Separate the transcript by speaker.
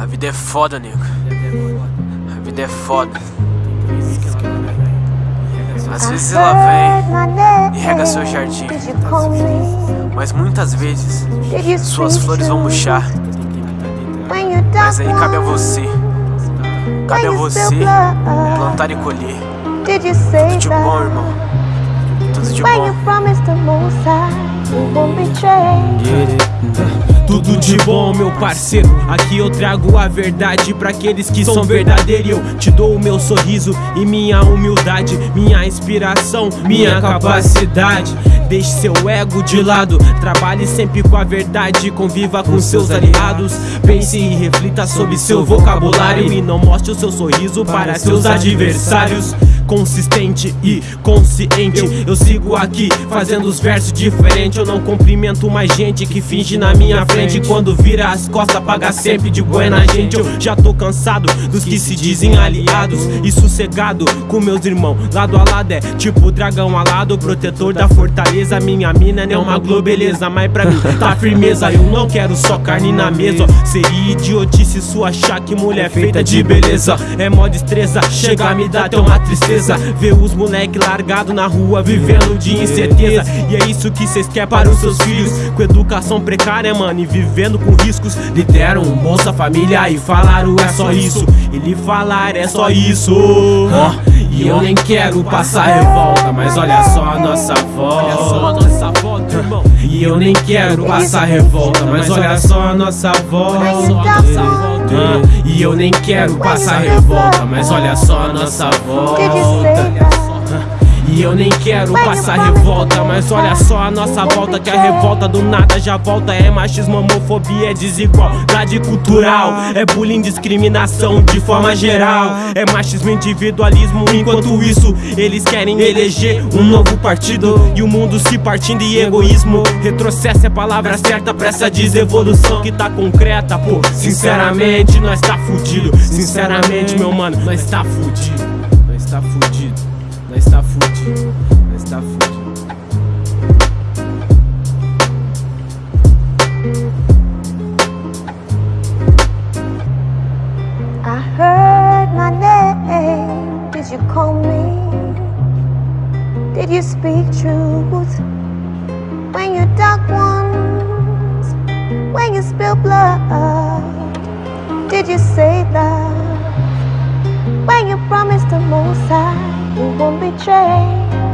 Speaker 1: A vida é foda, nego. A vida é foda. Às vezes ela vem e rega seu jardim, mas muitas vezes suas flores vão murchar. Mas aí cabe a você, cabe a você plantar e colher. Tudo de bom, irmão. Tudo de bom.
Speaker 2: Tudo de bom, meu parceiro. Aqui eu trago a verdade para aqueles que são verdadeiros. Eu te dou o meu sorriso e minha humildade, minha inspiração, minha capacidade. Deixe seu ego de lado, trabalhe sempre com a verdade, conviva com seus aliados. Pense e reflita sobre seu vocabulário e não mostre o seu sorriso para seus adversários consistente e consciente. Eu, sigo aqui fazendo os versos diferentes. Eu não cumprimento mais gente que finge na minha frente. Quando vira as costas, paga sempre de buena gente. Eu já tô cansado dos que se dizem aliados e sossegado com meus irmãos. Lado a lado é tipo dragão alado, protetor da fortaleza. Minha mina não é uma globeleza, mas pra mim tá firmeza. Eu não quero só carne na mesa. Seria idiotice sua achar que mulher feita de beleza. É mó destreza. Chega a me dar até uma tristeza. Ver os moleque largado na rua vivendo de incerteza. E é isso que cês quer para os seus filhos. Com educação precária, mano, e vivendo com riscos. Lhe deram um Bolsa Família e falaram é só isso. E lhe falar é só isso E eu nem quero passar revolta Mas olha só a nossa volta. E eu nem quero passar revolta Mas olha só a nossa volta. E eu nem quero passar revolta Mas olha só a nossa volta e eu nem quero passar revolta, mas olha só a nossa volta Que a revolta do nada já volta. É machismo, homofobia, é desigualdade cultural É bullying, discriminação de forma geral. É machismo, individualismo Enquanto isso, eles querem eleger um novo partido. E o mundo se partindo em egoísmo. Retrocesso é a palavra certa pra essa desevolução Que tá concreta, pô. Sinceramente, nós tá fudido. Sinceramente, meu mano, nós tá fudido. Nós tá fudido
Speaker 3: I heard my name. Did you call me? Did you speak truth? When you dug wounds, when you spilled blood, did you say that? When you promised the most high? You won't betray.